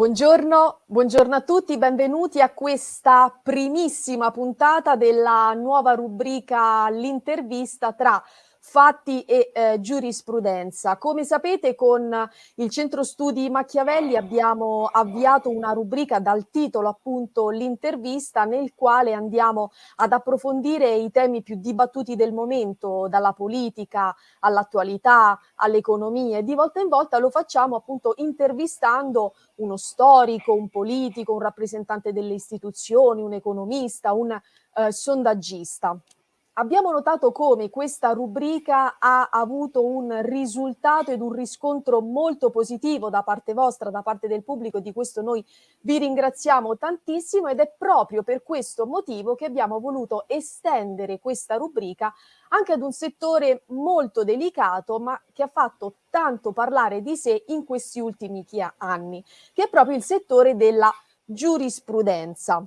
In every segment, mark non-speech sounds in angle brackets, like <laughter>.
Buongiorno, buongiorno a tutti, benvenuti a questa primissima puntata della nuova rubrica L'intervista tra fatti e eh, giurisprudenza. Come sapete con il Centro Studi Machiavelli abbiamo avviato una rubrica dal titolo appunto l'intervista nel quale andiamo ad approfondire i temi più dibattuti del momento, dalla politica all'attualità, all'economia e di volta in volta lo facciamo appunto intervistando uno storico, un politico, un rappresentante delle istituzioni, un economista, un eh, sondaggista abbiamo notato come questa rubrica ha avuto un risultato ed un riscontro molto positivo da parte vostra, da parte del pubblico, di questo noi vi ringraziamo tantissimo ed è proprio per questo motivo che abbiamo voluto estendere questa rubrica anche ad un settore molto delicato ma che ha fatto tanto parlare di sé in questi ultimi anni, che è proprio il settore della giurisprudenza.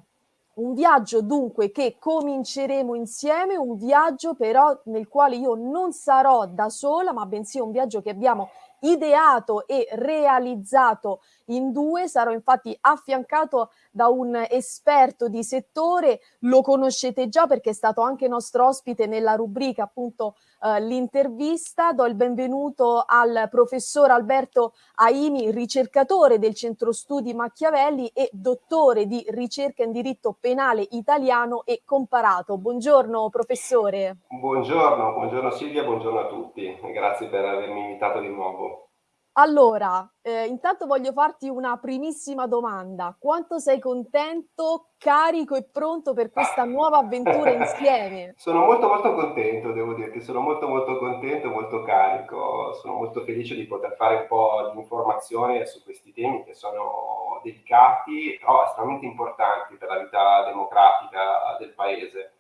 Un viaggio dunque che cominceremo insieme, un viaggio però nel quale io non sarò da sola, ma bensì un viaggio che abbiamo ideato e realizzato in due, sarò infatti affiancato da un esperto di settore, lo conoscete già perché è stato anche nostro ospite nella rubrica appunto eh, l'intervista, do il benvenuto al professor Alberto Aimi, ricercatore del Centro Studi Machiavelli e dottore di ricerca in diritto penale italiano e comparato. Buongiorno professore. Buongiorno, buongiorno Silvia, buongiorno a tutti, grazie per avermi invitato di nuovo. Allora, eh, intanto voglio farti una primissima domanda. Quanto sei contento, carico e pronto per questa nuova avventura insieme? <laughs> sono molto molto contento, devo dirti, sono molto molto contento, molto carico. Sono molto felice di poter fare un po' di informazione su questi temi che sono delicati, però estremamente importanti per la vita democratica del Paese.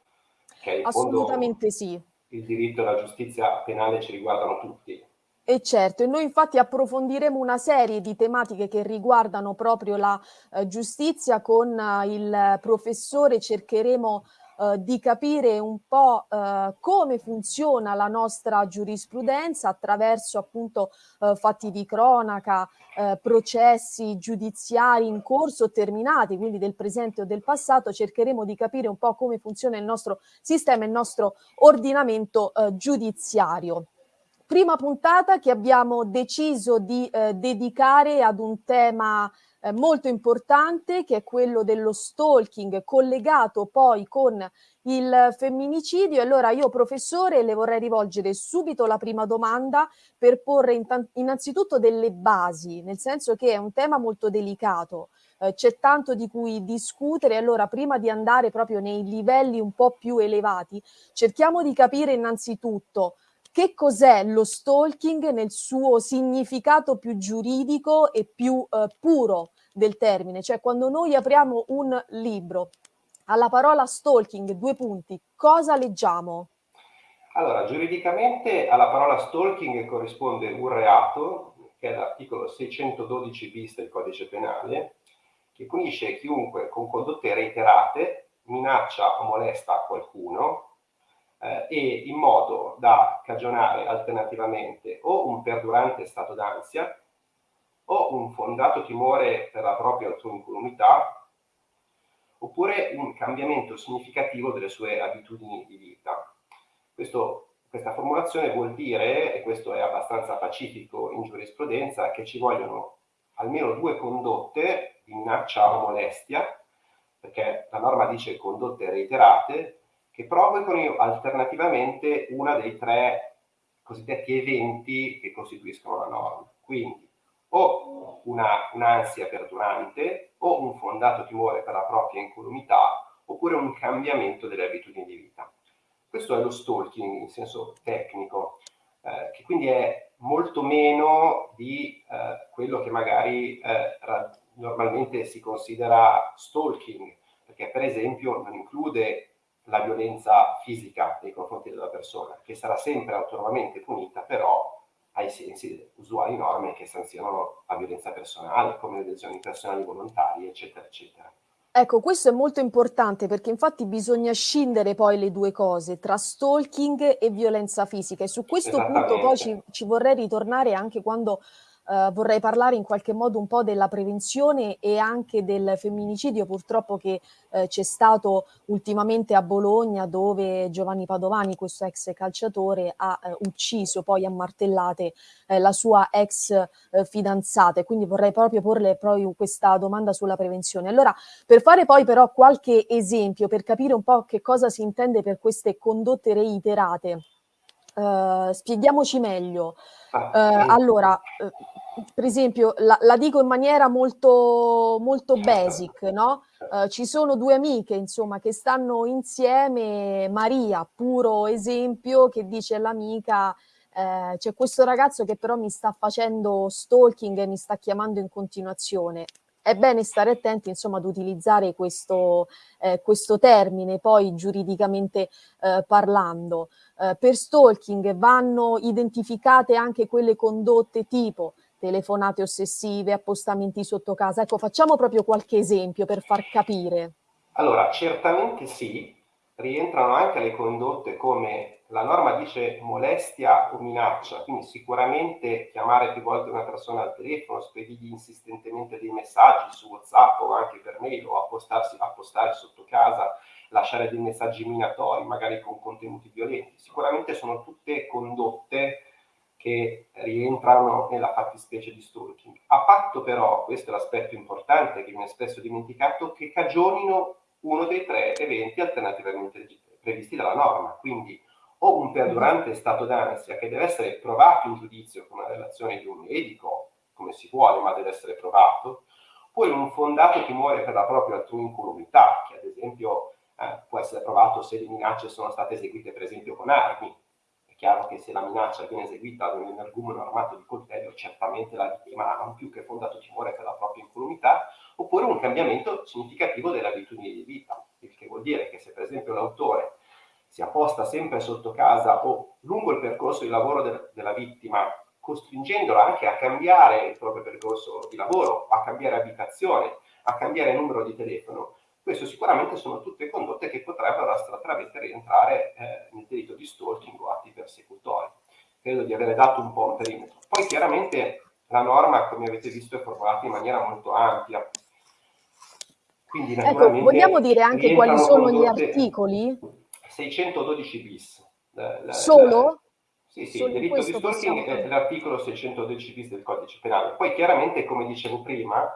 Assolutamente sì. Il diritto e la giustizia penale ci riguardano tutti e certo, e noi infatti approfondiremo una serie di tematiche che riguardano proprio la eh, giustizia con eh, il professore, cercheremo eh, di capire un po' eh, come funziona la nostra giurisprudenza attraverso appunto eh, fatti di cronaca, eh, processi giudiziari in corso terminati, quindi del presente o del passato, cercheremo di capire un po' come funziona il nostro sistema, il nostro ordinamento giudiziario prima puntata che abbiamo deciso di eh, dedicare ad un tema eh, molto importante che è quello dello stalking collegato poi con il femminicidio. Allora io professore le vorrei rivolgere subito la prima domanda per porre innanzitutto delle basi, nel senso che è un tema molto delicato, eh, c'è tanto di cui discutere, allora prima di andare proprio nei livelli un po' più elevati, cerchiamo di capire innanzitutto che cos'è lo stalking nel suo significato più giuridico e più eh, puro del termine? Cioè quando noi apriamo un libro, alla parola stalking, due punti, cosa leggiamo? Allora, giuridicamente alla parola stalking corrisponde un reato, che è l'articolo 612 bis del codice penale, che punisce chiunque con condotte reiterate minaccia o molesta qualcuno eh, e in modo da cagionare alternativamente o un perdurante stato d'ansia o un fondato timore per la propria autoincolumità oppure un cambiamento significativo delle sue abitudini di vita. Questo, questa formulazione vuol dire, e questo è abbastanza pacifico in giurisprudenza, che ci vogliono almeno due condotte di minaccia o molestia, perché la norma dice condotte reiterate, che provocano alternativamente una dei tre cosiddetti eventi che costituiscono la norma. Quindi o un'ansia un perdurante o un fondato timore per la propria incolumità oppure un cambiamento delle abitudini di vita. Questo è lo stalking in senso tecnico, eh, che quindi è molto meno di eh, quello che magari eh, normalmente si considera stalking, perché per esempio non include la violenza fisica nei confronti della persona, che sarà sempre autonomamente punita, però ai sensi delle usuali norme che sanzionano la violenza personale, come le lesioni personali volontarie, eccetera, eccetera. Ecco, questo è molto importante perché infatti bisogna scindere poi le due cose tra stalking e violenza fisica e su questo punto poi ci, ci vorrei ritornare anche quando eh, vorrei parlare in qualche modo un po' della prevenzione e anche del femminicidio purtroppo che eh, c'è stato ultimamente a Bologna dove Giovanni Padovani, questo ex calciatore, ha eh, ucciso poi a martellate eh, la sua ex eh, fidanzata e quindi vorrei proprio porle proprio questa domanda sulla prevenzione. Allora, per fare poi però qualche esempio, per capire un po' che cosa si intende per queste condotte reiterate, Uh, spieghiamoci meglio. Uh, allora, uh, per esempio, la, la, dico in maniera molto, molto basic, no? ci sono due amiche, insomma, che stanno insieme, Maria, puro esempio, che dice all'amica, c'è questo ragazzo che però mi sta facendo stalking e mi sta chiamando in continuazione. È bene stare attenti, insomma, ad utilizzare questo, eh, questo termine, poi giuridicamente eh, parlando. Eh, per stalking vanno identificate anche quelle condotte tipo telefonate ossessive, appostamenti sotto casa. Ecco, facciamo proprio qualche esempio per far capire. Allora, certamente sì, rientrano anche le condotte come la norma dice molestia o minaccia, quindi sicuramente chiamare più volte una persona al telefono, spedirgli insistentemente dei messaggi su WhatsApp o anche per mail o appostarsi, appostare sotto casa, lasciare dei messaggi minatori, magari con contenuti violenti. Sicuramente sono tutte condotte che rientrano nella fattispecie di stalking. A patto però, questo è l'aspetto importante che viene spesso dimenticato, che cagionino uno dei tre eventi alternativamente previsti dalla norma. Quindi o un perdurante stato d'ansia che deve essere provato in giudizio con una relazione di un medico, come si vuole, ma deve essere provato, oppure un fondato timore per la propria altrui incolumità, che ad esempio eh, può essere provato se le minacce sono state eseguite per esempio con armi. È chiaro che se la minaccia viene eseguita con un energumeno armato di coltello, certamente la vittima ha un più che fondato timore per la propria incolumità, oppure un cambiamento significativo delle abitudini di vita, il che vuol dire che se per esempio l'autore si apposta sempre sotto casa o lungo il percorso di lavoro de della vittima, costringendola anche a cambiare il proprio percorso di lavoro, a cambiare abitazione, a cambiare numero di telefono, questo sicuramente sono tutte condotte che potrebbero astrattamente rientrare eh, nel delitto di stalking o atti persecutori. Credo di avere dato un po' un perimetro. Poi chiaramente la norma, come avete visto, è formulata in maniera molto ampia. Quindi, ecco, vogliamo dire anche quali sono gli articoli? 612 bis. La, la, Solo? La, sì, sì, il delitto di stalking è l'articolo 612 bis del codice penale. Poi chiaramente, come dicevo prima,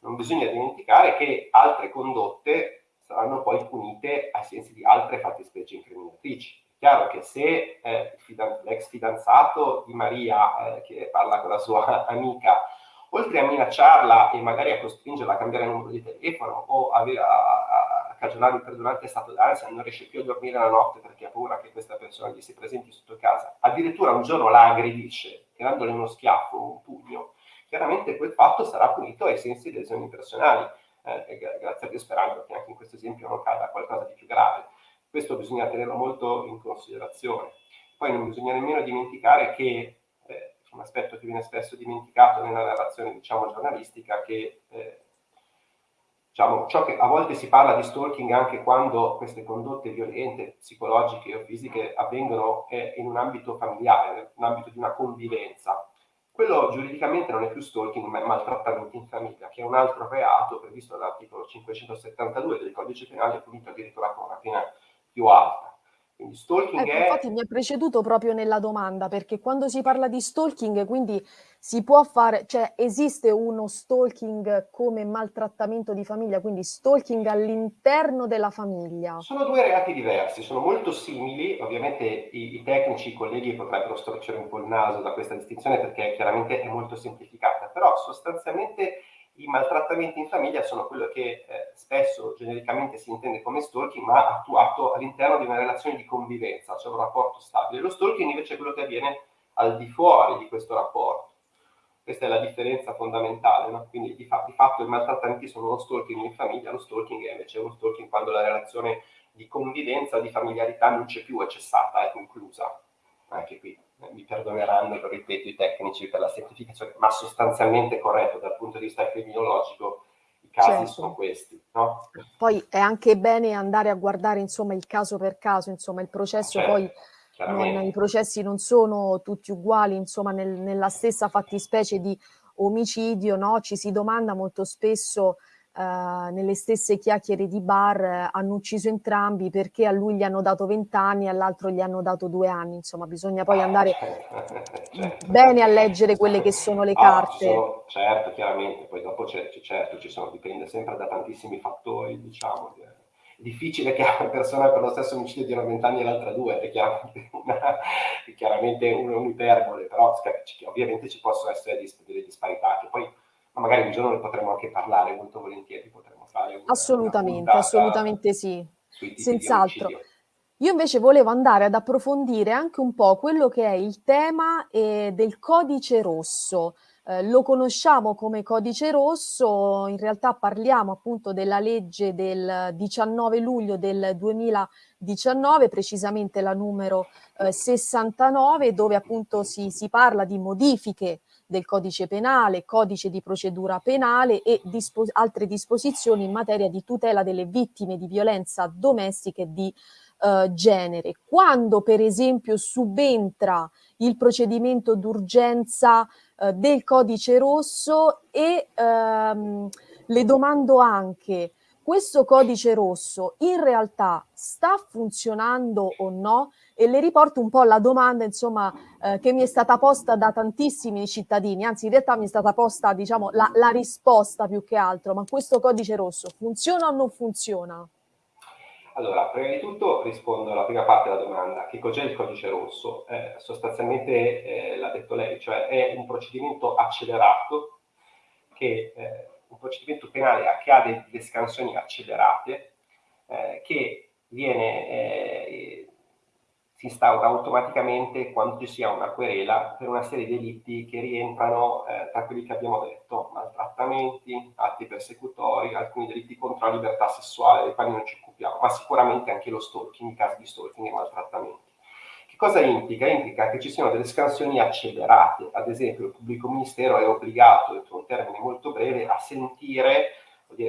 non bisogna dimenticare che altre condotte saranno poi punite ai sensi di altre fattispecie incriminatrici. È chiaro che se eh, l'ex fidanzato di Maria, eh, che parla con la sua <laughs> amica, oltre a minacciarla e magari a costringerla a cambiare numero di telefono o a, a, a cagionare un perdurante stato d'ansia, non riesce più a dormire la notte perché ha paura che questa persona gli si presenti sotto casa, addirittura un giorno la aggredisce, tirandole uno schiaffo, un pugno, chiaramente quel fatto sarà punito ai sensi delle lesioni personali, eh, grazie a Dio sperando che anche in questo esempio non cada qualcosa di più grave. Questo bisogna tenerlo molto in considerazione. Poi non bisogna nemmeno dimenticare che eh, un aspetto che viene spesso dimenticato nella narrazione diciamo, giornalistica che eh, diciamo, ciò che a volte si parla di stalking anche quando queste condotte violente, psicologiche o fisiche avvengono eh, in un ambito familiare, in un ambito di una convivenza. Quello giuridicamente non è più stalking, ma è maltrattamento in famiglia, che è un altro reato previsto dall'articolo 572 del codice penale, punito addirittura con una pena più alta. Quindi stalking ecco, è... Infatti mi ha preceduto proprio nella domanda, perché quando si parla di stalking, quindi si può fare, cioè esiste uno stalking come maltrattamento di famiglia, quindi stalking all'interno della famiglia? Sono due reati diversi, sono molto simili, ovviamente i, i, tecnici, i colleghi potrebbero storcere un po' il naso da questa distinzione perché chiaramente è molto semplificata, però sostanzialmente i maltrattamenti in famiglia sono quello che eh, spesso genericamente si intende come stalking, ma attuato all'interno di una relazione di convivenza, cioè un rapporto stabile. Lo stalking invece è quello che avviene al di fuori di questo rapporto. Questa è la differenza fondamentale, no? quindi di, fa di, fatto i maltrattamenti sono uno stalking in famiglia, lo stalking è invece uno stalking quando la relazione di convivenza, di familiarità non c'è più, è cessata, è conclusa. Anche qui mi perdoneranno, lo ripeto, i tecnici per la semplificazione, ma sostanzialmente corretto dal punto di vista criminologico i casi certo. sono questi. No? Poi è anche bene andare a guardare insomma il caso per caso, insomma il processo certo, poi. Non, i processi non sono tutti uguali, insomma, nel, nella stessa fattispecie di omicidio, no? ci si domanda molto spesso eh, nelle stesse chiacchiere di bar eh, hanno ucciso entrambi perché a lui gli hanno dato 20 anni e all'altro gli hanno dato due anni, insomma bisogna poi andare <laughs> certo. bene a leggere quelle che sono le carte. Ah, sono, certo, chiaramente, poi dopo certo, ci sono, dipende sempre da tantissimi fattori, diciamo, difficile che una persona per lo stesso omicidio diano 20 anni e l'altra due, è chiaramente, una, è chiaramente un'iperbole, però ovviamente ci possono essere delle disparità che poi ma magari un giorno ne potremo anche parlare molto volentieri, potremmo fare una, Assolutamente, una assolutamente sì, senz'altro. Io invece volevo andare ad approfondire anche un po' quello che è il tema eh, del codice rosso. Eh, lo conosciamo come codice rosso, in realtà parliamo appunto della legge del 19 luglio del 2019, precisamente la numero eh, 69, dove appunto si, si parla di modifiche del codice penale, codice di procedura penale e dispo altre disposizioni in materia di tutela delle vittime di violenza domestica e di eh, genere. Quando per esempio subentra il procedimento d'urgenza eh, del codice rosso e ehm, le domando anche questo codice rosso in realtà sta funzionando o no? E le riporto un po' la domanda, insomma, eh, che mi è stata posta da tantissimi cittadini, anzi in realtà mi è stata posta, diciamo, la, la risposta più che altro, ma questo codice rosso funziona o non funziona? Allora, prima di tutto rispondo alla prima parte della domanda. Che cos'è il codice rosso? Eh, sostanzialmente eh, l'ha detto lei, cioè è un procedimento accelerato che eh, un procedimento penale che ha delle scansioni accelerate eh, che viene, eh, si instaura automaticamente quando ci sia una querela per una serie di delitti che rientrano eh, tra quelli che abbiamo detto, maltrattamenti, atti persecutori, alcuni delitti contro la libertà sessuale, dei quali non ci occupiamo, ma sicuramente anche lo stalking, i casi di stalking e maltrattamenti. Che cosa implica? Implica che ci siano delle scansioni accelerate, ad esempio il pubblico ministero è obbligato, entro un termine molto breve, a sentire,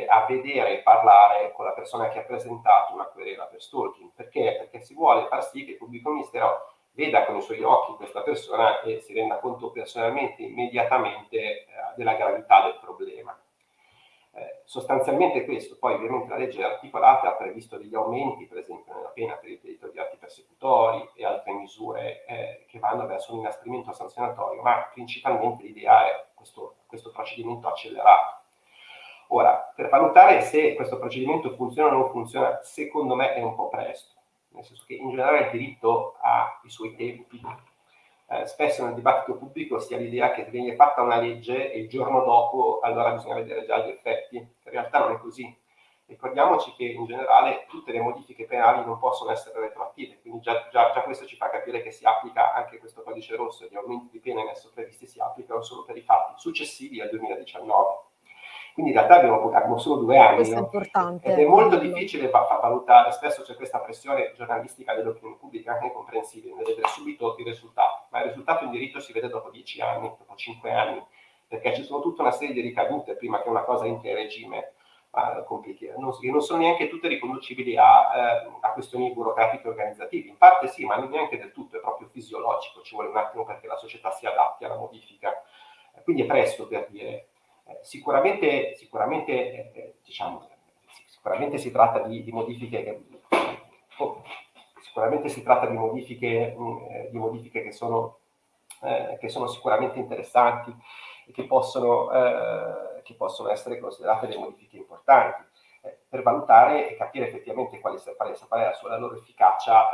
a vedere e parlare con la persona che ha presentato una querela per stalking. Perché? Perché si vuole far sì che il pubblico ministero veda con i suoi occhi questa persona e si renda conto personalmente, immediatamente, eh, della gravità del problema. Eh, sostanzialmente questo, poi ovviamente la legge articolata ha previsto degli aumenti, per esempio nella pena per il delitto di atti persecutori e altre misure eh, che vanno verso un inasprimento sanzionatorio, ma principalmente l'idea è questo, questo procedimento accelerato. Ora, per valutare se questo procedimento funziona o non funziona, secondo me è un po' presto, nel senso che in generale il diritto ha i suoi tempi, eh, spesso nel dibattito pubblico si ha l'idea che viene fatta una legge e il giorno dopo allora bisogna vedere già gli effetti. In realtà non è così. Ricordiamoci che in generale tutte le modifiche penali non possono essere retroattive, quindi già, già, già questo ci fa capire che si applica anche questo codice rosso e gli aumenti di pena in esso previsti si applicano solo per i fatti successivi al 2019. Quindi in realtà abbiamo, abbiamo solo due anni. Questo è importante. Ed è molto difficile valutare, spesso c'è questa pressione giornalistica dell'opinione pubblica, anche comprensibile, nel vedere subito i risultati, ma il risultato in diritto si vede dopo dieci anni, dopo cinque anni, perché ci sono tutta una serie di ricadute prima che una cosa entri in regime uh, non, non, sono neanche tutte riconducibili a, uh, a questioni burocratiche organizzative. In parte sì, ma non neanche del tutto, è proprio fisiologico, ci vuole un attimo perché la società si adatti alla modifica. Quindi è presto per dire sicuramente, sicuramente, eh, eh, diciamo, sicuramente si tratta di, di modifiche che, oh, sicuramente si tratta di modifiche, mh, mm, di modifiche che, sono, eh, che sono sicuramente interessanti e che possono, eh, che possono essere considerate delle modifiche importanti. Eh, per valutare e capire effettivamente quale, quale la, la loro efficacia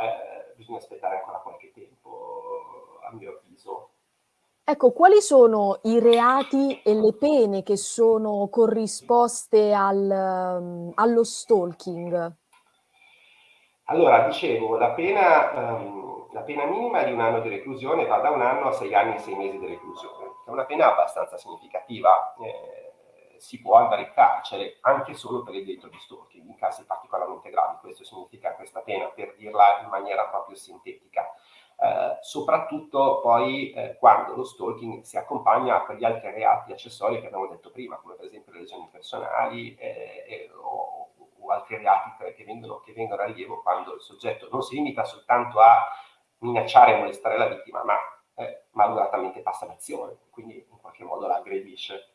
bisogna aspettare ancora qualche tempo, a mio avviso. Ecco, quali sono i reati e le pene che sono corrisposte al, um, allo stalking? Allora, dicevo, la pena, um, la pena, minima di un anno di reclusione va da un anno a sei anni e sei mesi di reclusione. È una pena abbastanza significativa. Eh, si può andare in carcere anche solo per il delitto di stalking, in casi particolarmente gravi. Questo significa questa pena, per dirla in maniera proprio sintetica. Eh, soprattutto poi eh, quando lo stalking si accompagna a quegli altri reati accessori che abbiamo detto prima, come per esempio le lesioni personali eh, o, o, altri reati che vengono, che vengono a rilievo quando il soggetto non si limita soltanto a minacciare e molestare la vittima, ma eh, malauguratamente passa l'azione, quindi in qualche modo la aggredisce.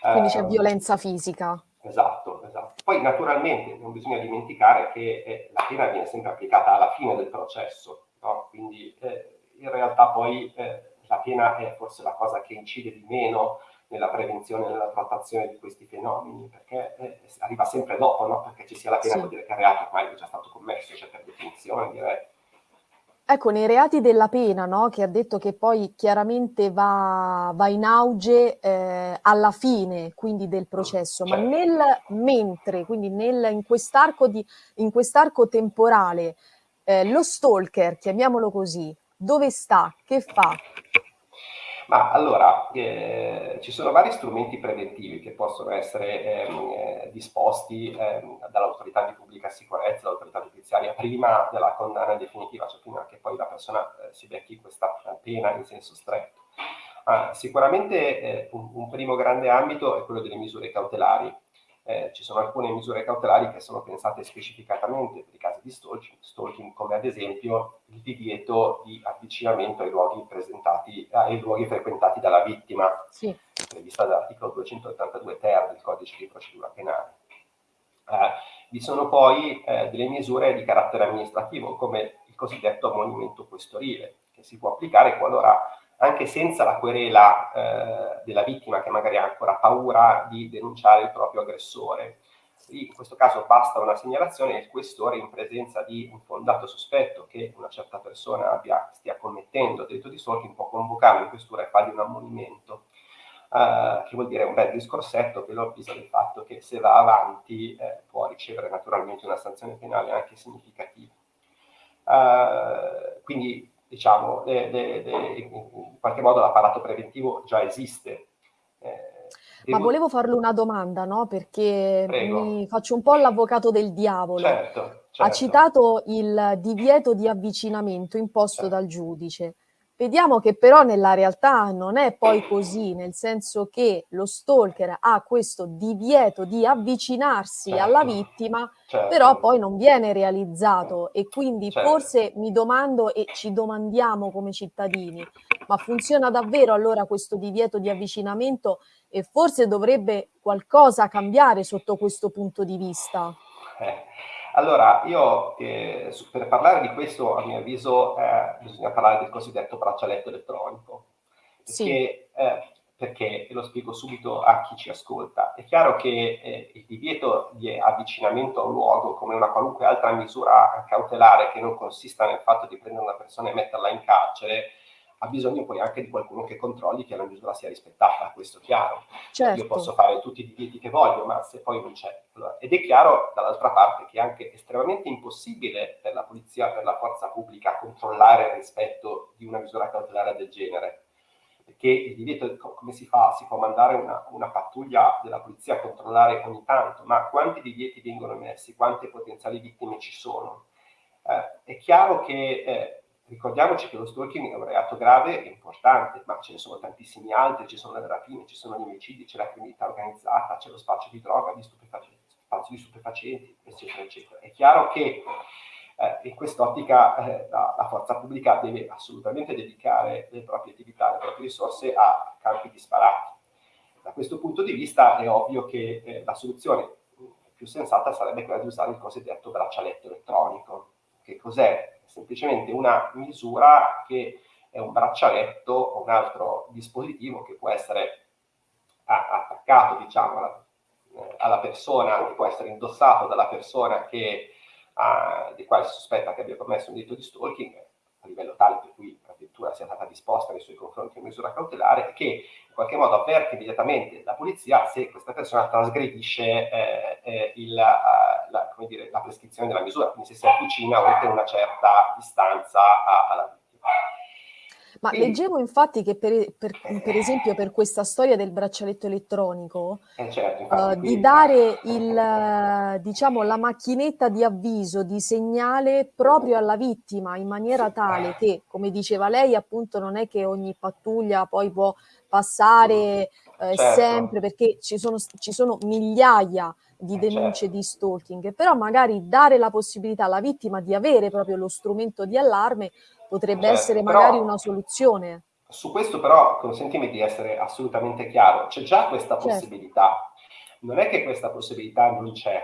Quindi c'è ehm, violenza fisica. Esatto, esatto. Poi naturalmente non bisogna dimenticare che eh, la pena viene sempre applicata alla fine del processo, no? quindi eh, in realtà poi eh, la pena è forse la cosa che incide di meno nella prevenzione e nella trattazione di questi fenomeni, perché eh, arriva sempre dopo, no? perché ci sia la pena sì. vuol dire che il reato ormai è già stato commesso, cioè per definizione direi Ecco, nei reati della pena, no, che ha detto che poi chiaramente va, va in auge eh, alla fine, quindi del processo, ma certo. nel mentre, quindi nel, in quest'arco quest temporale, eh, lo stalker, chiamiamolo così, dove sta, che fa? Ma allora, eh, ci sono vari strumenti preventivi che possono essere ehm, eh, disposti ehm, dall'autorità di pubblica sicurezza, dall'autorità giudiziaria, prima della condanna definitiva, cioè prima che poi la persona eh, si becchi questa pena in senso stretto. Ah, sicuramente eh, un, un primo grande ambito è quello delle misure cautelari, eh, ci sono alcune misure cautelari che sono pensate specificatamente per i casi di stalking, stalking come ad esempio il divieto di avvicinamento ai luoghi, presentati, eh, ai luoghi frequentati dalla vittima, sì. prevista dall'articolo 282 ter del codice di procedura penale. Eh, vi sono poi eh, delle misure di carattere amministrativo come il cosiddetto ammonimento questorile che si può applicare qualora anche senza la querela eh, della vittima che magari ha ancora paura di denunciare il proprio aggressore. In questo caso basta una segnalazione e il questore in presenza di un fondato sospetto che una certa persona abbia, stia commettendo delitto di stalking può convocarlo in questura e fargli un ammonimento. Uh, che vuol dire un bel discorsetto che lo avvisa del fatto che se va avanti eh, può ricevere naturalmente una sanzione penale anche significativa. Uh, quindi diciamo, de, de, de, in qualche modo l'apparato preventivo già esiste. Eh, Ma volevo farle una domanda, no? Perché Prego. mi faccio un po' l'avvocato del diavolo. Certo, certo. Ha citato il divieto di avvicinamento imposto certo. dal giudice. Vediamo che però nella realtà non è poi così, nel senso che lo stalker ha questo divieto di avvicinarsi certo. alla vittima, certo. però poi non viene realizzato e quindi certo. forse mi domando e ci domandiamo come cittadini, ma funziona davvero allora questo divieto di avvicinamento e forse dovrebbe qualcosa cambiare sotto questo punto di vista? Eh. Allora, io eh, per parlare di questo, a mio avviso, eh, bisogna parlare del cosiddetto braccialetto elettronico. Perché, sì. eh, perché, e lo spiego subito a chi ci ascolta, è chiaro che eh, il divieto di avvicinamento a un luogo, come una qualunque altra misura cautelare che non consista nel fatto di prendere una persona e metterla in carcere, ha bisogno poi anche di qualcuno che controlli che la misura sia rispettata, questo è chiaro. Certo. Io posso fare tutti i divieti che voglio, ma se poi non c'è. Allora, ed è chiaro, dall'altra parte, che è anche estremamente impossibile per la polizia, per la forza pubblica, controllare il rispetto di una misura cautelare del genere. Perché il divieto, come si fa? Si può mandare una, una pattuglia della polizia a controllare ogni tanto, ma quanti divieti vengono emessi? Quante potenziali vittime ci sono? Eh, è chiaro che... Eh, Ricordiamoci che lo stalking è un reato grave e importante, ma ce ne sono tantissimi altri, ci sono le rapine, ci sono gli omicidi, c'è la criminalità organizzata, c'è lo spaccio di droga, di spazio di stupefacenti, eccetera, eccetera. È chiaro che eh, in quest'ottica eh, la, la, forza pubblica deve assolutamente dedicare le proprie attività, le proprie risorse a campi disparati. Da questo punto di vista è ovvio che eh, la soluzione più sensata sarebbe quella di usare il cosiddetto braccialetto elettronico. Che cos'è? Semplicemente una misura che è un braccialetto o un altro dispositivo che può essere attaccato diciamo, alla, eh, alla, persona, che può essere indossato dalla persona che, uh, di quale si sospetta che abbia commesso un delitto di stalking a livello tale per cui la vettura sia stata disposta nei suoi confronti una misura cautelare che in qualche modo avverte immediatamente la polizia se questa persona trasgredisce eh, eh, il, uh, la, dire, la, prescrizione della misura, quindi se si avvicina oltre una certa distanza alla vittima. Ma leggevo infatti che per, per, per, esempio per questa storia del braccialetto elettronico, eh certo, infatti, uh, di dare il, diciamo, la macchinetta di avviso, di segnale proprio alla vittima in maniera tale che, come diceva lei, appunto non è che ogni pattuglia poi può passare eh, certo. sempre perché ci sono, ci sono migliaia di denunce certo. di stalking, però magari dare la possibilità alla vittima di avere proprio lo strumento di allarme potrebbe certo, essere magari una soluzione. Su questo però consentimi di essere assolutamente chiaro, c'è già questa certo. possibilità, non è che questa possibilità non c'è,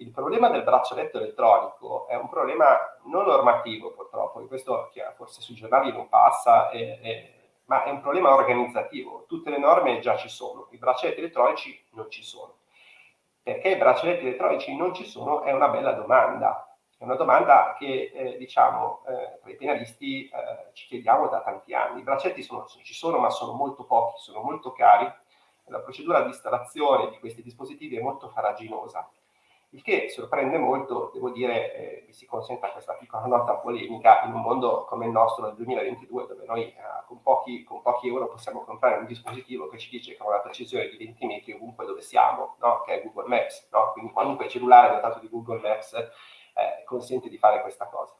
il problema del braccialetto elettronico è un problema non normativo purtroppo, e questo forse sui giornali non passa, è, è, ma è un problema organizzativo. Tutte le norme già ci sono, i braccialetti elettronici non ci sono. Perché i braccialetti elettronici non ci sono è una bella domanda. È una domanda che, eh, diciamo, eh, tra i penalisti eh, ci chiediamo da tanti anni. I braccialetti sono, ci sono, ma sono molto pochi, sono molto cari. La procedura di installazione di questi dispositivi è molto faraginosa il che sorprende molto, devo dire, eh, mi si consenta questa piccola nota polemica, in un mondo come il nostro nel 2022, dove noi eh, con, pochi, con, pochi, euro possiamo comprare un dispositivo che ci dice che con una precisione di 20 metri ovunque dove siamo, no? che è Google Maps, no? quindi qualunque cellulare dotato di Google Maps eh, consente di fare questa cosa.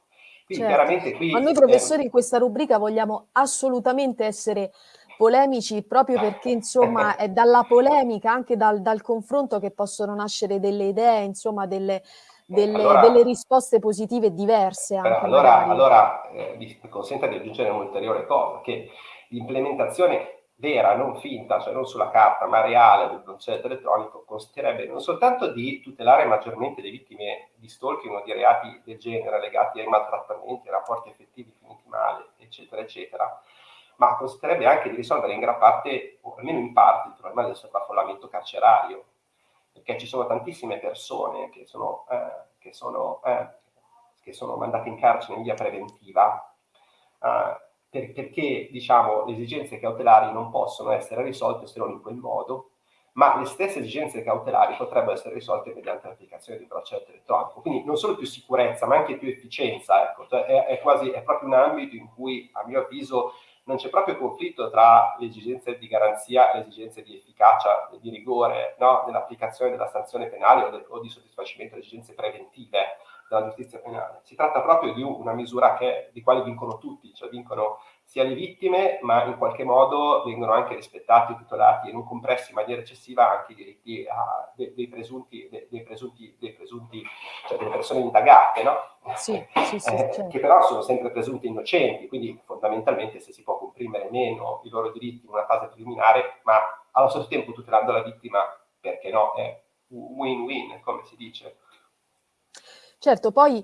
Quindi certo. chiaramente qui... Ma noi professori in questa rubrica vogliamo assolutamente essere polemici proprio perché insomma è dalla polemica, anche dal, dal confronto che possono nascere delle idee, insomma delle, delle, allora, delle risposte positive diverse. Allora, allora eh, mi consenta di aggiungere un'ulteriore cosa, che l'implementazione vera, non finta, cioè non sulla carta, ma reale del processo elettronico, consisterebbe non soltanto di tutelare maggiormente le vittime di stalking o di reati del genere legati ai maltrattamenti, ai rapporti effettivi finiti male, eccetera, eccetera, ma consisterebbe anche di risolvere in gran parte, o almeno in parte, il problema del sovraffollamento carcerario, perché ci sono tantissime persone che sono, eh, che sono, eh, che sono mandate in carcere in via preventiva, eh, per, perché diciamo, le esigenze cautelari non possono essere risolte se non in quel modo, ma le stesse esigenze cautelari potrebbero essere risolte mediante l'applicazione di braccialetto elettronico. Quindi non solo più sicurezza, ma anche più efficienza. Ecco. Cioè è, è, quasi, è proprio un ambito in cui, a mio avviso, non c'è proprio conflitto tra le esigenze di garanzia e le esigenze di efficacia, di rigore no? nell'applicazione della sanzione penale o, de, o, di soddisfacimento delle esigenze preventive della giustizia penale. Si tratta proprio di una misura che, di quale vincono tutti, cioè vincono sia le vittime, ma in qualche modo vengono anche rispettati, tutelati e non compressi in maniera eccessiva anche i diritti a, de, dei, presunti, de, dei, presunti, dei presunti, cioè delle persone indagate, no? <laughs> Sì, sì, sì, eh, certo. che però sono sempre presunti innocenti, quindi fondamentalmente se si può comprimere meno i loro diritti in una fase preliminare, ma allo stesso tempo tutelando la vittima, perché no, è win-win, come si dice. Certo, poi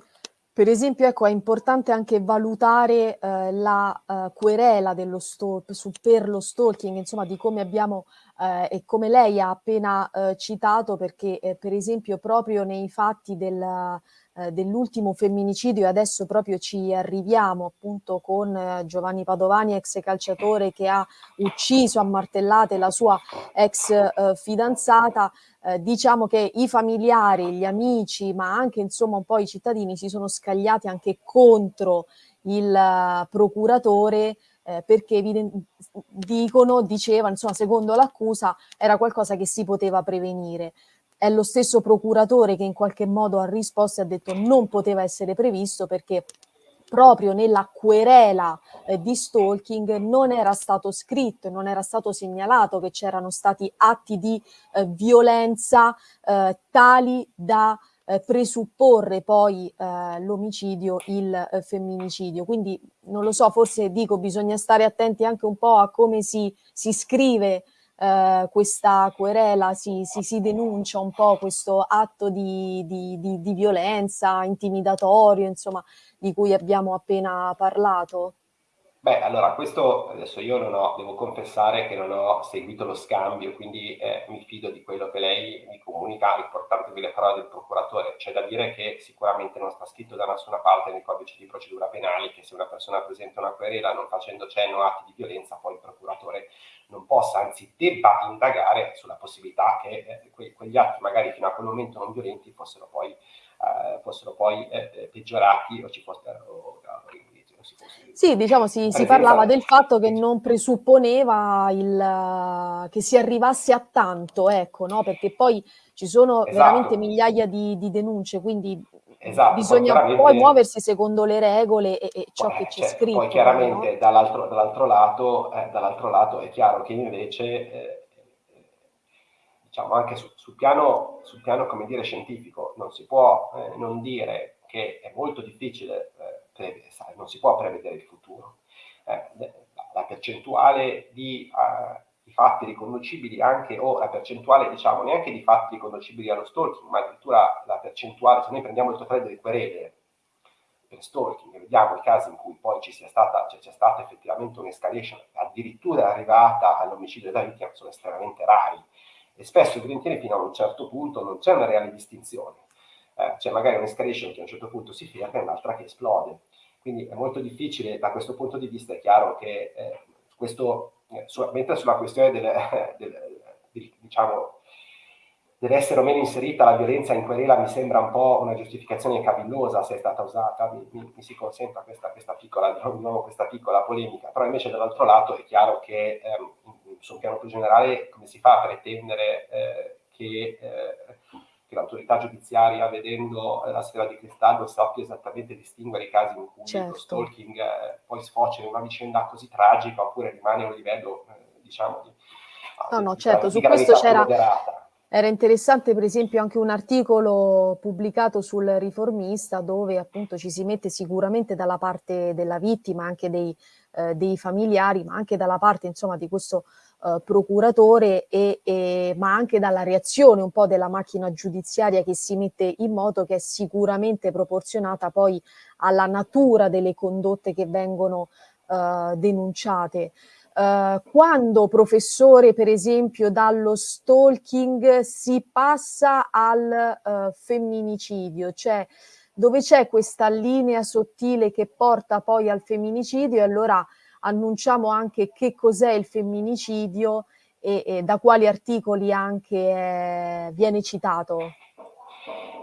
per esempio, ecco, è importante anche valutare eh, la eh, querela dello sto- su, per lo stalking, insomma, di come abbiamo eh, e come lei ha appena eh, citato, perché eh, per esempio proprio nei fatti del, eh, dell'ultimo femminicidio e adesso proprio ci arriviamo appunto con eh, Giovanni Padovani, ex calciatore che ha ucciso a martellate la sua ex eh, fidanzata, eh, diciamo che i familiari, gli amici, ma anche insomma un po' i cittadini si sono scagliati anche contro il procuratore eh, perché dicono, dicevano, insomma, secondo l'accusa era qualcosa che si poteva prevenire è lo stesso procuratore che in qualche modo ha risposto e ha detto non poteva essere previsto perché proprio nella querela eh, di stalking non era stato scritto non era stato segnalato che c'erano stati atti di eh, violenza eh, tali da eh, presupporre poi eh, l'omicidio, il eh, femminicidio. Quindi non lo so, forse dico bisogna stare attenti anche un po' a come si, si scrive eh, questa querela, si, si, si, denuncia un po' questo atto di, di, di, di violenza intimidatorio, insomma, di cui abbiamo appena parlato? Beh, allora, questo adesso io non ho, devo confessare che non ho seguito lo scambio, quindi eh, mi fido di quello che lei mi comunica, riportandovi le parole del procuratore. C'è da dire che sicuramente non sta scritto da nessuna parte nei codici di procedura penale che se una persona presenta una querela non facendo cenno a atti di violenza, poi il procuratore non possa, anzi debba indagare sulla possibilità che eh, que quegli atti magari fino a quel momento non violenti fossero poi, eh, fossero poi eh, peggiorati o ci fossero... Sì, diciamo si, si, parlava del fatto che non presupponeva il, che si arrivasse a tanto, ecco, no? perché poi ci sono esatto. veramente migliaia di, di denunce, quindi esatto, bisogna poi, poi, muoversi secondo le regole e, e ciò poi, che c'è cioè, scritto. Poi chiaramente no? dall'altro, dall'altro, lato, eh, dall'altro lato è chiaro che invece... Eh, diciamo anche su, sul, piano, sul piano, come dire, scientifico, non si può eh, non dire che è molto difficile, eh, non si può prevedere il futuro. Eh, la percentuale di, uh, di, fatti riconducibili anche, o la percentuale, diciamo, neanche di fatti riconducibili allo stalking, ma addirittura la percentuale, se noi prendiamo il totale delle querele per stalking e vediamo i casi in cui poi ci sia stata, cioè, c'è stata effettivamente un'escalation addirittura arrivata all'omicidio della vittima, sono estremamente rari e spesso evidentemente fino a un certo punto non c'è una reale distinzione. Eh, c'è magari un'escalation che a un certo punto si ferma e un'altra che esplode. Quindi è molto difficile da questo punto di vista, è chiaro che eh, questo, eh, su, mentre sulla questione del, <laughs> del, del, diciamo, deve essere o meno inserita la violenza in querela mi sembra un po' una giustificazione cavillosa se è stata usata, mi, mi, mi si consenta questa, questa, piccola, diciamo, questa, piccola, polemica, però invece dall'altro lato è chiaro che ehm, su un piano più generale come si fa a pretendere eh, che eh, che l'autorità giudiziaria, vedendo la sfera di cristallo, sappia esattamente distinguere i casi in cui certo. lo stalking eh, poi sfocia in una vicenda così tragica oppure rimane a un livello, eh, diciamo, di, no, no, certo, su questo c'era... Era interessante per esempio anche un articolo pubblicato sul riformista dove appunto ci si mette sicuramente dalla parte della vittima, anche dei, eh, dei familiari, ma anche dalla parte insomma di questo eh, procuratore, e, e, ma anche dalla reazione un po' della macchina giudiziaria che si mette in moto, che è sicuramente proporzionata poi alla natura delle condotte che vengono eh, denunciate. Uh, quando professore, per esempio, dallo stalking si passa al uh, femminicidio, cioè dove c'è questa linea sottile che porta poi al femminicidio e allora annunciamo anche che cos'è il femminicidio e, e, da quali articoli anche eh, viene citato?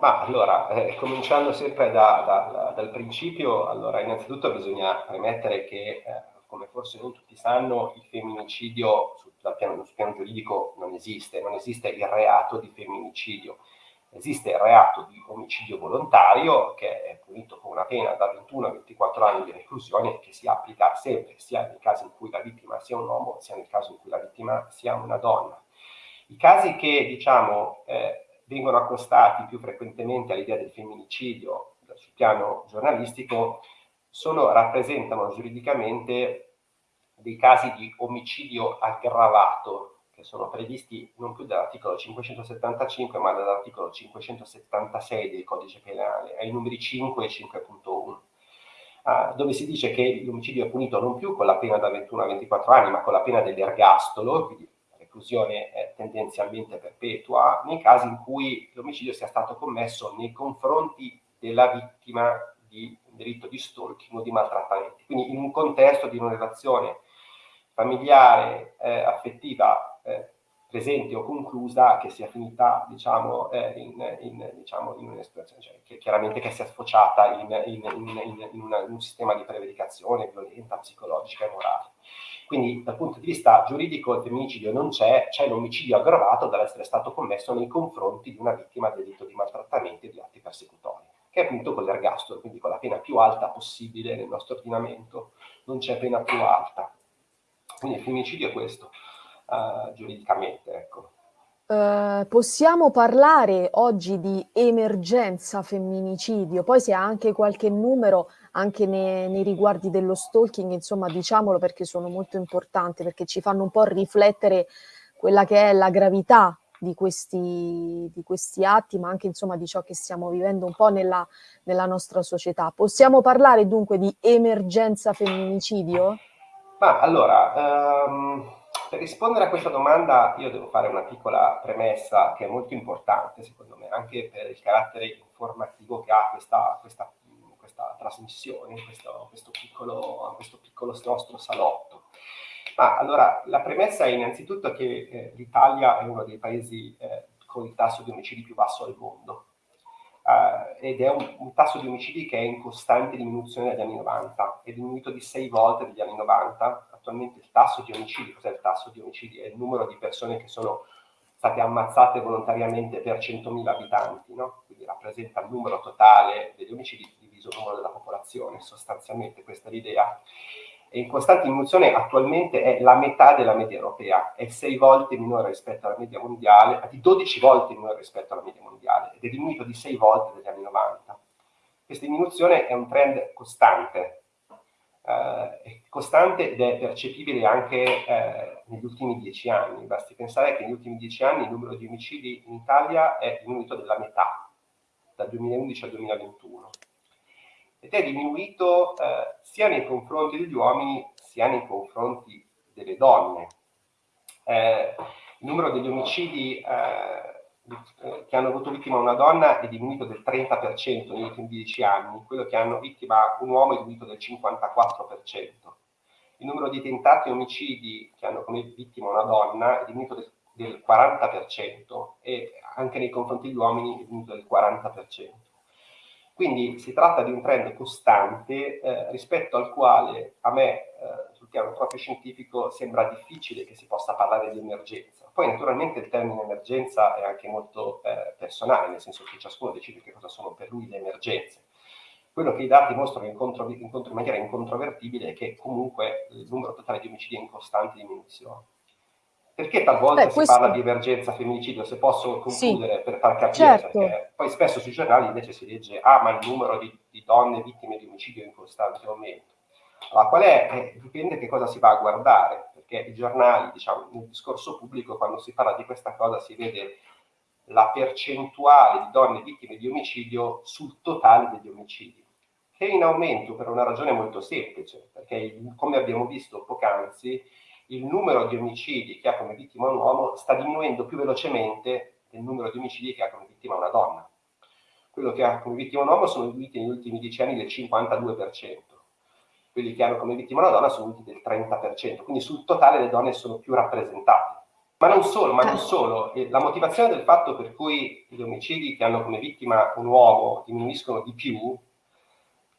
Ma allora, eh, cominciando sempre da, da, dal principio, allora innanzitutto bisogna premettere che, eh, come forse non tutti sanno, il femminicidio sul piano, sul piano giuridico non esiste, non esiste il reato di femminicidio esiste il reato di omicidio volontario che è punito con una pena da 21 a 24 anni di reclusione che si applica sempre sia nel caso in cui la vittima sia un uomo sia nel caso in cui la vittima sia una donna. I casi che diciamo eh, vengono accostati più frequentemente all'idea del femminicidio sul piano giornalistico sono, rappresentano giuridicamente dei casi di omicidio aggravato che sono previsti non più dall'articolo 575 ma dall'articolo 576 del codice penale, ai numeri 5 e 5.1. Ah, dove si dice che l'omicidio è punito non più con la pena da 21 a 24 anni, ma con la pena dell'ergastolo, quindi reclusione tendenzialmente perpetua, nei casi in cui l'omicidio sia stato commesso nei confronti della vittima di delitto di stalking o di maltrattamenti. Quindi in un contesto di una relazione familiare, eh, affettiva eh, presente o conclusa che sia finita diciamo, eh, in, in, diciamo, in un'espressione, cioè, che chiaramente che sia sfociata in, in una, un sistema di prevaricazione violenta, psicologica e morale. Quindi dal punto di vista giuridico il femminicidio non c'è, c'è l'omicidio aggravato dall'essere stato commesso nei confronti di una vittima del delitto di maltrattamento e di atti persecutori, che è appunto con l'ergastolo, quindi con la pena più alta possibile nel nostro ordinamento, non c'è pena più alta. Quindi il femminicidio è questo uh, giuridicamente. Ecco. Uh, possiamo parlare oggi di emergenza femminicidio, poi se ha anche qualche numero anche nei, nei, riguardi dello stalking, insomma diciamolo perché sono molto importanti, perché ci fanno un po' riflettere quella che è la gravità di questi, di questi atti, ma anche insomma di ciò che stiamo vivendo un po' nella, nella nostra società. Possiamo parlare dunque di emergenza femminicidio? Ma allora, um per rispondere a questa domanda io devo fare una piccola premessa che è molto importante secondo me, anche per il carattere informativo che ha questa, questa, questa trasmissione, questo, questo, piccolo, questo piccolo nostro salotto. Ma allora, la premessa è innanzitutto che eh, l'Italia è uno dei paesi eh, con il tasso di omicidi più basso al mondo. Uh, ed è un, un, tasso di omicidi che è in costante diminuzione dagli anni 90, è diminuito di sei volte negli anni 90, attualmente il tasso di omicidi, cos'è il tasso di omicidi? È il numero di persone che sono state ammazzate volontariamente per 100.000 abitanti, no? quindi rappresenta il numero totale degli omicidi diviso il numero della popolazione, sostanzialmente questa è l'idea. è in costante diminuzione attualmente è la metà della media europea, è 6 volte minore rispetto alla media mondiale, di 12 volte minore rispetto alla media mondiale ed è diminuito di 6 volte negli anni 90. Questa diminuzione è un trend costante, eh, costante ed è percepibile anche eh, negli ultimi 10 anni. Basti pensare che negli ultimi 10 anni il numero di omicidi in Italia è diminuito della metà, dal 2011 al 2021 ed è diminuito eh, sia nei confronti degli uomini sia nei confronti delle donne. Eh, il numero degli omicidi eh, che hanno avuto vittima una donna è diminuito del 30% negli ultimi 10 anni, quello che hanno vittima un uomo è diminuito del 54%. Il numero di tentati omicidi che hanno come vittima una donna è diminuito del, del 40% e anche nei confronti degli uomini è diminuito del 40%. Quindi si tratta di un trend costante eh, rispetto al quale a me, eh, sul piano proprio scientifico, sembra difficile che si possa parlare di emergenza. Poi naturalmente il termine emergenza è anche molto eh, personale, nel senso che ciascuno decide che cosa sono per lui le emergenze. Quello che i dati mostrano in, contro, in, contro, in maniera incontrovertibile è che comunque il numero totale di omicidi è in costante diminuzione. Perché talvolta Beh, si questo... parla di emergenza femminicidio, se posso concludere sì, per far capire, certo. perché poi spesso sui giornali invece si legge ah ma il numero di, di donne vittime di omicidio è in costante aumento. Allora qual è? Eh, dipende che cosa si va a guardare, perché i giornali, diciamo, nel discorso pubblico quando si parla di questa cosa si vede la percentuale di donne vittime di omicidio sul totale degli omicidi, che è in aumento per una ragione molto semplice, perché come abbiamo visto poc'anzi, il numero di omicidi che ha come vittima un uomo sta diminuendo più velocemente del numero di omicidi che ha come vittima una donna. Quello che ha come vittima un uomo sono diminuiti negli ultimi dieci anni del 52%, quelli che hanno come vittima una donna sono del 30%, quindi sul totale le donne sono più rappresentate. Ma non solo, ma non solo. la motivazione del fatto per cui gli omicidi che hanno come vittima un uomo diminuiscono di più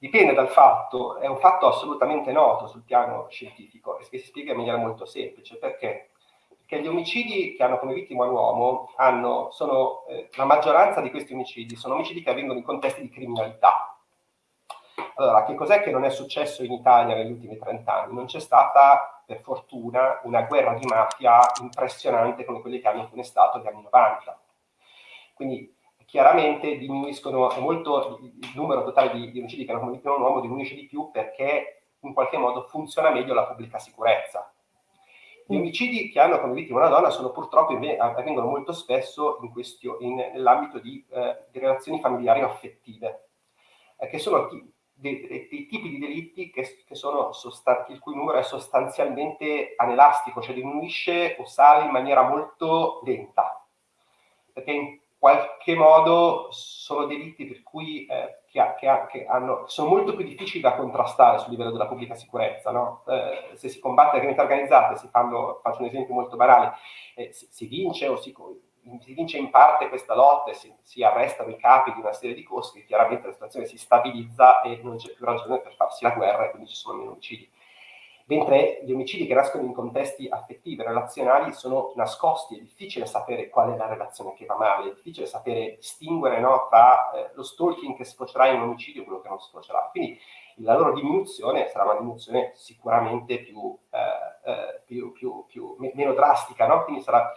dipende dal fatto, è un fatto assolutamente noto sul piano scientifico e che si spiega in maniera molto semplice, perché? Perché gli omicidi che hanno come vittima un uomo hanno, sono, eh, la maggioranza di questi omicidi sono omicidi che avvengono in contesti di criminalità. Allora, che cos'è che non è successo in Italia negli ultimi 30 anni? Non c'è stata, per fortuna, una guerra di mafia impressionante come quelle che hanno funestato gli anni 90. Quindi chiaramente diminuiscono molto il numero totale di, di omicidi che hanno vittima un uomo diminuisce di più perché in qualche modo funziona meglio la pubblica sicurezza. Gli omicidi che hanno come vittima una donna sono purtroppo avvengono molto spesso nell'ambito di, eh, di, relazioni familiari o affettive, eh, che sono dei, dei, tipi di delitti che, che sono il cui numero è sostanzialmente anelastico, cioè diminuisce o sale in maniera molto lenta. Perché in qualche modo sono delitti per cui eh, che, che, che hanno, sono molto più difficili da contrastare sul livello della pubblica sicurezza. No? Eh, se si combatte la criminalità organizzata, si fanno, faccio un esempio molto banale, eh, si, si, vince o si, si, vince in parte questa lotta e si, si, arrestano i capi di una serie di costi, chiaramente la situazione si stabilizza e non c'è più ragione per farsi la guerra e quindi ci sono meno omicidi mentre gli omicidi che nascono in contesti affettivi, relazionali, sono nascosti, è difficile sapere qual è la relazione che va male, è difficile sapere distinguere no, tra eh, lo stalking che sfocerà in un omicidio e quello che non sfocerà. Quindi la loro diminuzione sarà una diminuzione sicuramente più, eh, eh, più, più, più meno drastica, no? quindi sarà,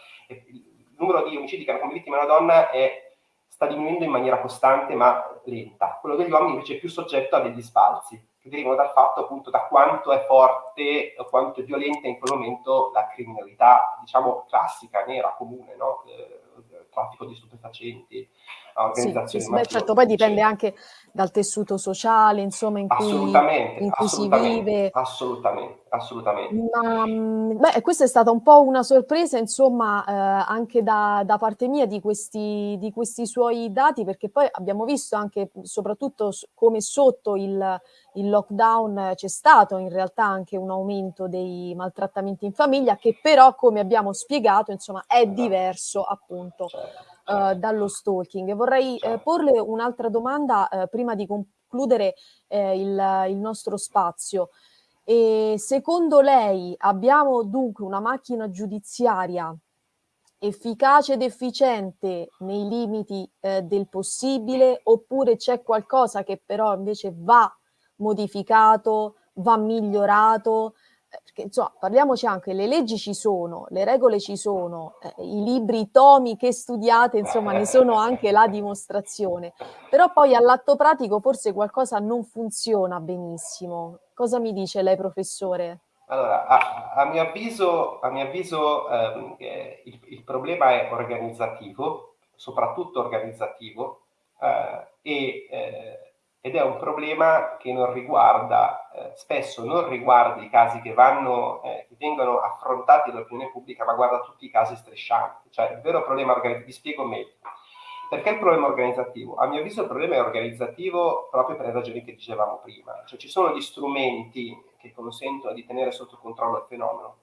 numero di omicidi che hanno come vittima una donna è, sta diminuendo in maniera costante ma lenta, quello degli uomini invece è più soggetto a degli sbalzi che derivano dal fatto appunto da quanto è forte o quanto è violenta in quel momento la criminalità, diciamo, classica, nera, comune, no? eh, traffico di stupefacenti, organizzazioni sì, sì, beh, certo, poi dipende anche dal tessuto sociale, insomma, in cui, in cui si vive. Assolutamente, assolutamente. Ma, mm, beh, questa è stata un po' una sorpresa, insomma, eh, anche da, da, parte mia di questi, di questi suoi dati, perché poi abbiamo visto anche, soprattutto come sotto il, il lockdown c'è stato in realtà anche un aumento dei maltrattamenti in famiglia, che però, come abbiamo spiegato, insomma, è esatto. diverso appunto. Certo uh, dallo stalking. Vorrei uh, porle un'altra domanda uh, prima di concludere il, il, nostro spazio. E secondo lei abbiamo dunque una macchina giudiziaria efficace ed efficiente nei limiti eh, del possibile oppure c'è qualcosa che però invece va modificato va migliorato? Perché insomma, parliamoci anche, le leggi ci sono, le regole ci sono, eh, i libri, i tomi che studiate, insomma, ne sono anche la dimostrazione. Però poi all'atto pratico forse qualcosa non funziona benissimo. Cosa mi dice lei, professore? Allora, a, a mio avviso, a mio avviso ehm, eh, il, il, problema è organizzativo, soprattutto organizzativo, eh, e, eh, ed è un problema che non riguarda, eh, spesso non riguarda i casi che, vanno, eh, che vengono affrontati dall'opinione pubblica, ma guarda tutti i casi striscianti. Cioè, il vero problema organizzativo, vi spiego meglio. Perché il problema organizzativo? A mio avviso il problema è organizzativo proprio per le ragioni che dicevamo prima. Cioè ci sono gli strumenti che consentono di tenere sotto controllo il fenomeno,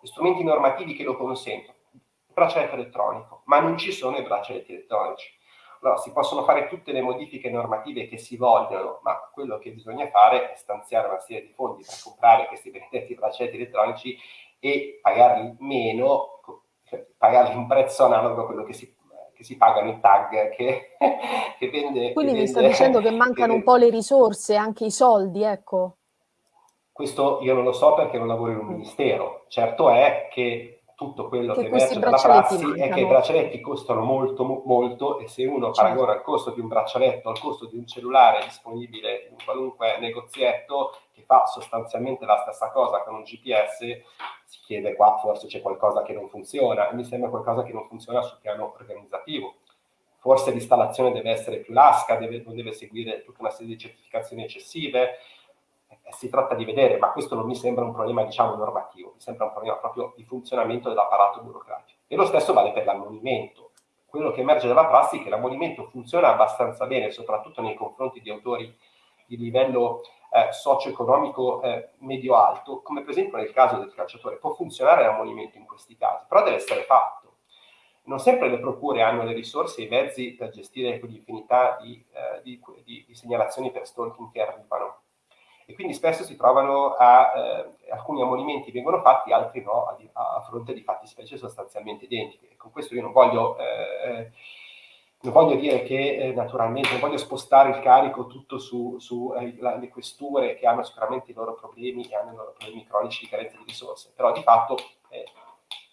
gli strumenti normativi che lo consentono, il braccialetto elettronico, ma non ci sono i braccialetti elettronici. Allora, si possono fare tutte le modifiche normative che si vogliono, ma quello che bisogna fare è stanziare una serie di fondi per comprare questi benedetti braccialetti elettronici e pagarli meno, cioè pagarli un prezzo analogo a quello che si, che si pagano i tag che, <laughs> che vende. Quindi che mi sta dicendo che mancano che <laughs> un po' le risorse, anche i soldi, ecco. Questo io non lo so perché non lavoro in un mm. ministero. Certo è che tutto quello che, che emerge dalla prassi mancano. è che i braccialetti costano molto, molto e se uno certo. paragona il costo di un braccialetto al costo di un cellulare disponibile in qualunque negozietto che fa sostanzialmente la stessa cosa con un GPS, si chiede qua forse c'è qualcosa che non funziona e mi sembra qualcosa che non funziona sul piano organizzativo. Forse l'installazione deve essere più lasca, deve, non deve seguire tutta una serie di certificazioni eccessive, si tratta di vedere, ma questo non mi sembra un problema, diciamo, normativo, mi sembra un problema proprio di funzionamento dell'apparato burocratico. E lo stesso vale per l'ammonimento. Quello che emerge dalla prassi è che l'ammonimento funziona abbastanza bene, soprattutto nei confronti di autori di livello eh, socio-economico eh, medio-alto, come per esempio nel caso del calciatore. Può funzionare l'ammonimento in questi casi, però deve essere fatto. Non sempre le procure hanno le risorse e i mezzi per gestire quell'infinità di, eh, di, di, di segnalazioni per stalking che arrivano e quindi spesso si trovano a, eh, alcuni ammonimenti vengono fatti, altri no, a, a, fronte di fatti specie sostanzialmente identici. E con questo io non voglio, eh, non voglio dire che eh, naturalmente non voglio spostare il carico tutto su, su eh, questure che hanno sicuramente i loro problemi e hanno i loro problemi cronici di carenza di risorse, però di fatto eh,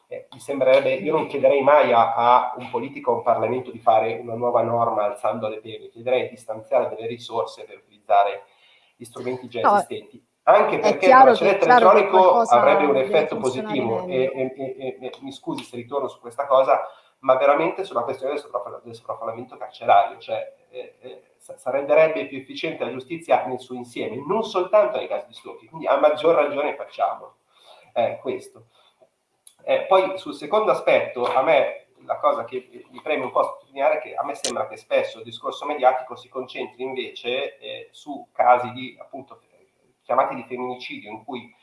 eh, mi sembrerebbe, io non chiederei mai a, a, un politico o a un Parlamento di fare una nuova norma alzando le pene, chiederei di stanziare delle risorse per utilizzare gli strumenti già no, esistenti. Anche perché il braccialetto elettronico avrebbe un effetto positivo e, e, e, mi scusi se ritorno su questa cosa, ma veramente sulla questione del, sopraffallamento, del sovraffollamento carcerario, cioè eh, eh, renderebbe più efficiente la giustizia nel suo insieme, non soltanto nei casi di stalking, quindi a maggior ragione facciamo eh, questo. Eh, poi sul secondo aspetto, a me la cosa che mi preme un po' sottolineare è che a me sembra che spesso il discorso mediatico si concentri invece eh, su casi di, appunto, chiamati di femminicidio, in cui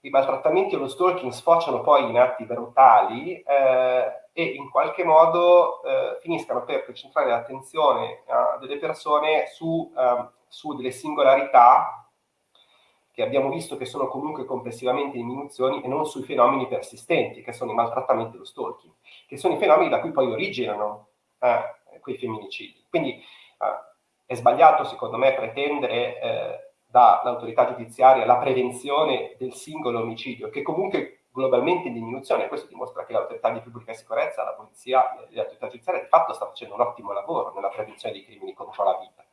i maltrattamenti o lo stalking sfociano poi in atti brutali eh, e in qualche modo eh, finiscano per concentrare l'attenzione uh, delle persone su, uh, su delle singolarità che abbiamo visto che sono comunque complessivamente diminuzioni e non sui fenomeni persistenti, che sono i maltrattamenti e lo stalking, che sono i fenomeni da cui poi originano eh, quei femminicidi. Quindi eh, è sbagliato, secondo me, pretendere eh, dall'autorità giudiziaria la prevenzione del singolo omicidio, che comunque globalmente in diminuzione. Questo dimostra che l'autorità di pubblica sicurezza, la polizia, l'autorità giudiziaria di fatto sta facendo un ottimo lavoro nella prevenzione dei crimini contro la vita.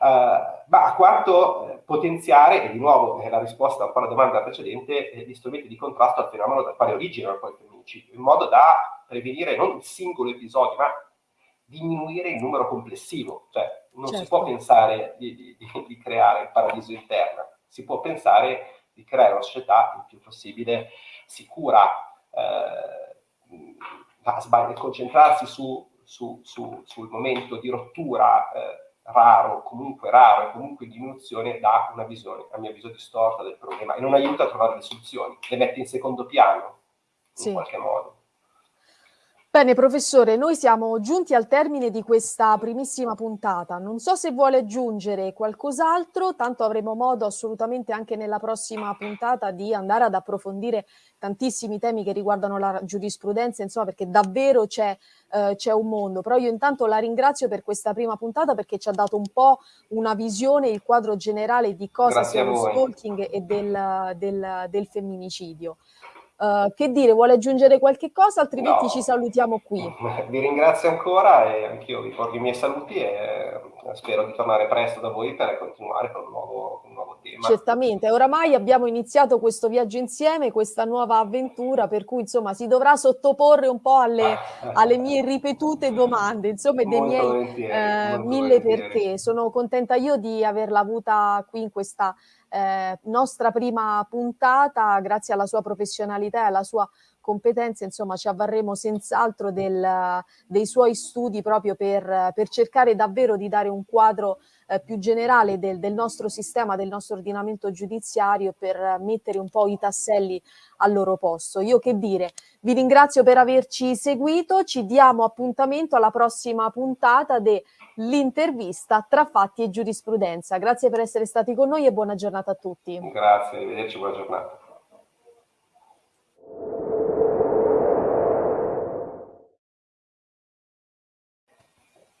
Uh, ma a quarto, eh, potenziare, e di nuovo eh, la risposta un po' alla domanda precedente, eh, gli strumenti di contrasto al fenomeno dal quale originano poi il femminicidio, in modo da prevenire non il singolo episodio, ma diminuire il numero complessivo. Cioè, non certo. si può pensare di, di, di, creare il paradiso interno, si può pensare di creare una società il più possibile sicura, eh, concentrarsi su, su, su, sul momento di rottura eh, raro, comunque raro e comunque in diminuzione, dà una visione, a mio avviso, distorta del problema e non aiuta a trovare le soluzioni, le mette in secondo piano, in sì. qualche modo. Bene professore, noi siamo giunti al termine di questa primissima puntata. Non so se vuole aggiungere qualcos'altro, tanto avremo modo assolutamente anche nella prossima puntata di andare ad approfondire tantissimi temi che riguardano la giurisprudenza, insomma perché davvero c'è eh, un mondo. Però io intanto la ringrazio per questa prima puntata perché ci ha dato un po' una visione, il quadro generale di cosa Grazie sia lo stalking e del, del, del femminicidio. Uh, che dire, vuole aggiungere qualche cosa, altrimenti no. ci salutiamo qui. <laughs> Vi ringrazio ancora e anch'io vi porto i miei saluti e spero di tornare presto da voi per continuare con un nuovo, un nuovo tema. Certamente, oramai abbiamo iniziato questo viaggio insieme, questa nuova avventura, per cui insomma si dovrà sottoporre un po' alle, alle mie ripetute <laughs> domande, insomma, dei miei eh, mille perché. Sono contenta io di averla avuta qui in questa eh, nostra prima puntata, grazie alla sua professionalità e alla sua competenza, insomma ci avvarremo senz'altro dei suoi studi proprio per, per, cercare davvero di dare un quadro eh, più generale del, del, nostro sistema, del nostro ordinamento giudiziario per mettere un po' i tasselli al loro posto. Io che dire, vi ringrazio per averci seguito, ci diamo appuntamento alla prossima puntata dell'intervista tra fatti e giurisprudenza. Grazie per essere stati con noi e buona giornata a tutti. Grazie, arrivederci, buona giornata.